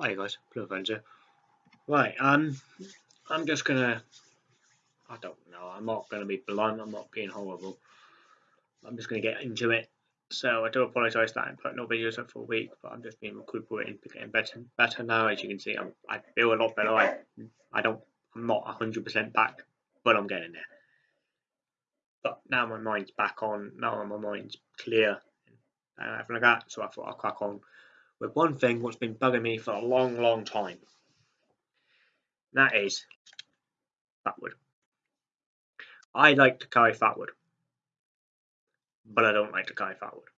Hi guys, Blue Avenger. Right, um, I'm just gonna. I don't know. I'm not gonna be blunt. I'm not being horrible. I'm just gonna get into it. So I do apologise that I put no videos up for a week, but I'm just being recuperating, getting better, better now. As you can see, I'm, I feel a lot better. I, I don't, I'm not 100% back, but I'm getting there. But now my mind's back on. Now my mind's clear and everything like that. So I thought I'll crack on with one thing what's been bugging me for a long, long time. That is fatwood. I like to carry fatwood, but I don't like to carry fatwood.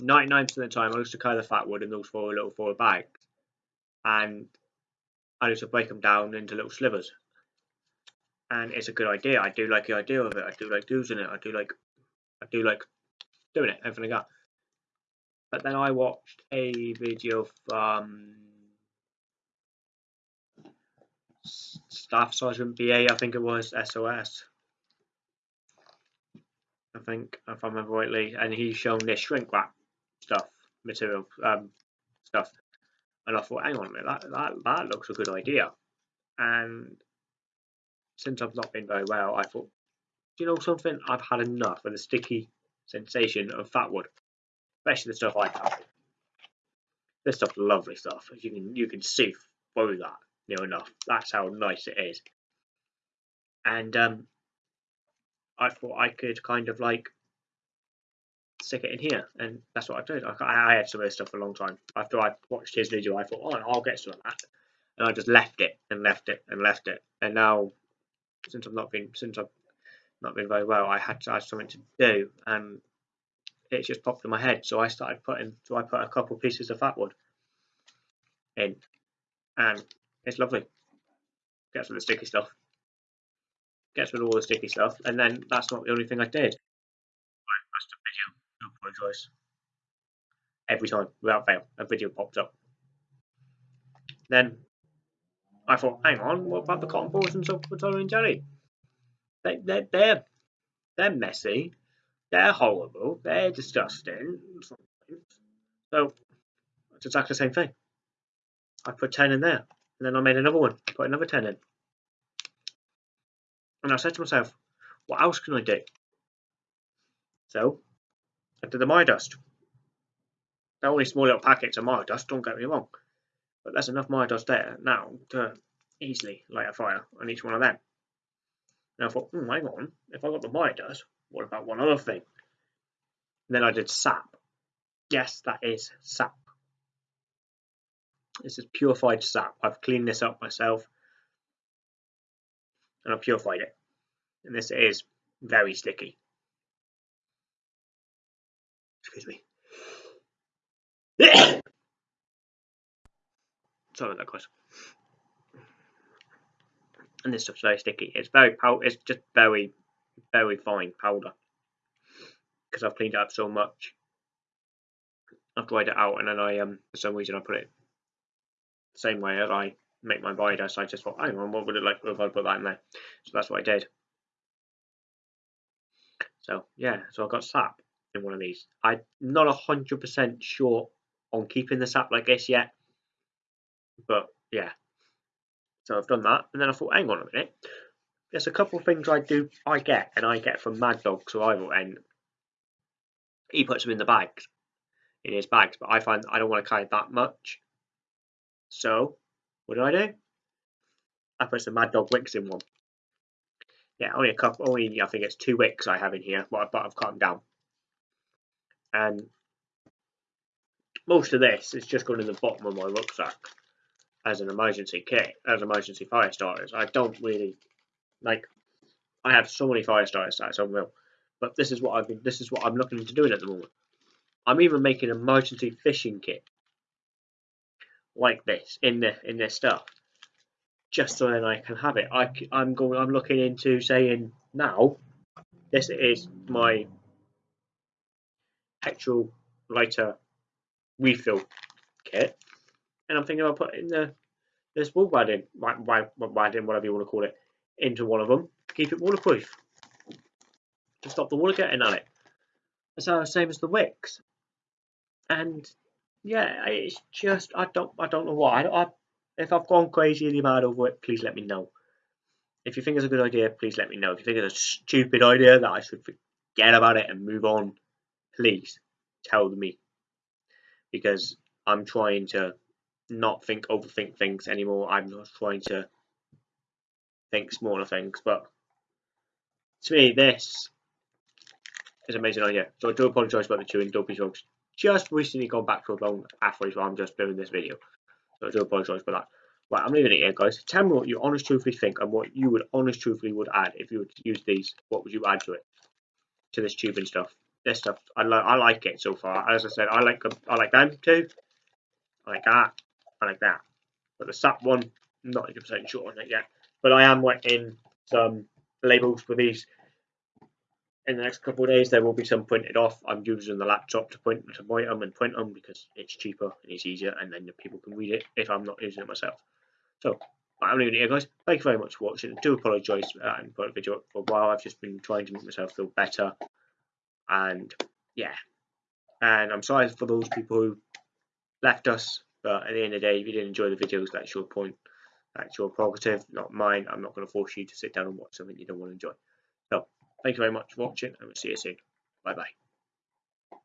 99% of the time, I used to carry the fatwood in those four little four bags, and I used to break them down into little slivers. And it's a good idea. I do like the idea of it. I do like using it. I do like, I do like doing it. Everything like that. But then I watched a video from Staff Sergeant BA, I think it was SOS. I think, if I remember rightly, and he's shown this shrink wrap stuff, material um, stuff, and I thought, hang on a minute, that, that that looks a good idea. And since I've not been very well, I thought, you know something? I've had enough of the sticky sensation of fat wood especially the stuff I have. This stuff's lovely stuff. You can you can see through that near enough. That's how nice it is. And um, I thought I could kind of like stick it in here, and that's what I did. I, I had some of this stuff for a long time. After I watched his video, I thought, oh, I'll get some of that, and I just left it and left it and left it. And now, since I've not been since I've not been very well, I had to have something to do, and it just popped in my head. So I started putting, so I put a couple pieces of fat wood in, and it's lovely. Gets rid of the sticky stuff. Gets rid of all the sticky stuff, and then that's not the only thing I did. Right, that's the video. I apologise. Every time, without fail, a video popped up. Then I thought, hang on, what about the cotton balls and sulfur tolerant jelly? They, they're, they're, they're messy they're horrible. They're disgusting. So it's exactly the same thing. I put 10 in there. And then I made another one. Put another 10 in. And I said to myself, what else can I do? So I did the My Dust. They're only small little packets of My Dust, don't get me wrong. But there's enough My Dust there now to easily light a fire on each one of them. And I thought, hmm, hang on, if I got the My Dust, what about one other thing? Then I did sap. Yes, that is sap. This is purified sap. I've cleaned this up myself and I've purified it. And this is very sticky. Excuse me. Sorry about that, guys. And this stuff's very sticky. It's very. It's just very very fine powder because I've cleaned it up so much. I've dried it out and then I um for some reason I put it the same way as I make my biodust. I just thought, hang on, what would it like if I put that in there? So that's what I did. So yeah, so I got sap in one of these. I'm not hundred percent sure on keeping the sap like this yet, but yeah. So I've done that, and then I thought, hang on a minute, there's a couple of things I do I get and I get from Mad Dog Survival and he puts them in the bags in his bags, but I find I don't want to carry that much. So what do I do? I put some Mad Dog wicks in one. Yeah, only a couple only I think it's two wicks I have in here, but I've cut them down. And most of this is just going in the bottom of my rucksack as an emergency kit, as emergency fire starters. I don't really like, I have so many fire starters that's unreal. But this is what I've been. This is what I'm looking into doing at the moment. I'm even making an emergency fishing kit like this in the in this stuff, just so then I can have it. I I'm going. I'm looking into saying now. This is my petrol lighter refill kit, and I'm thinking I'll put in the this wool wadding, wadding, whatever you want to call it, into one of them to keep it waterproof to stop the water getting on it. The same as the wicks. And yeah, it's just I don't I don't know why. I, I if I've gone crazy mad over it, please let me know. If you think it's a good idea, please let me know. If you think it's a stupid idea that I should forget about it and move on, please tell me. Because I'm trying to not think overthink things anymore. I'm not trying to think smaller things. But to me, this is amazing oh, idea. So I do apologise about the chewing. Don't be shocked. Just recently gone back to a long halfway while I'm just doing this video. So I do apologise for that. Right, I'm leaving it here, guys. Tell me what you honest truthfully think and what you would honest truthfully would add if you would use these. What would you add to it? To this tubing stuff. This stuff, I like. I like it so far. As I said, I like. I like them too. I like that. I like that. But the SAP one, I'm not 100% sure on it yet. But I am writing some labels for these. In the next couple of days, there will be some printed off. I'm using the laptop to print to write them and print them because it's cheaper and it's easier, and then the people can read it if I'm not using it myself. So I'm leaving it here, guys. Thank you very much for watching. I do apologise uh, I haven't put a video up for a while. I've just been trying to make myself feel better. And yeah. And I'm sorry for those people who left us. But at the end of the day, if you didn't enjoy the videos, that's your point. That's your prerogative, not mine. I'm not going to force you to sit down and watch something you don't want to enjoy. So, thank you very much for watching, and we'll see you soon. Bye bye.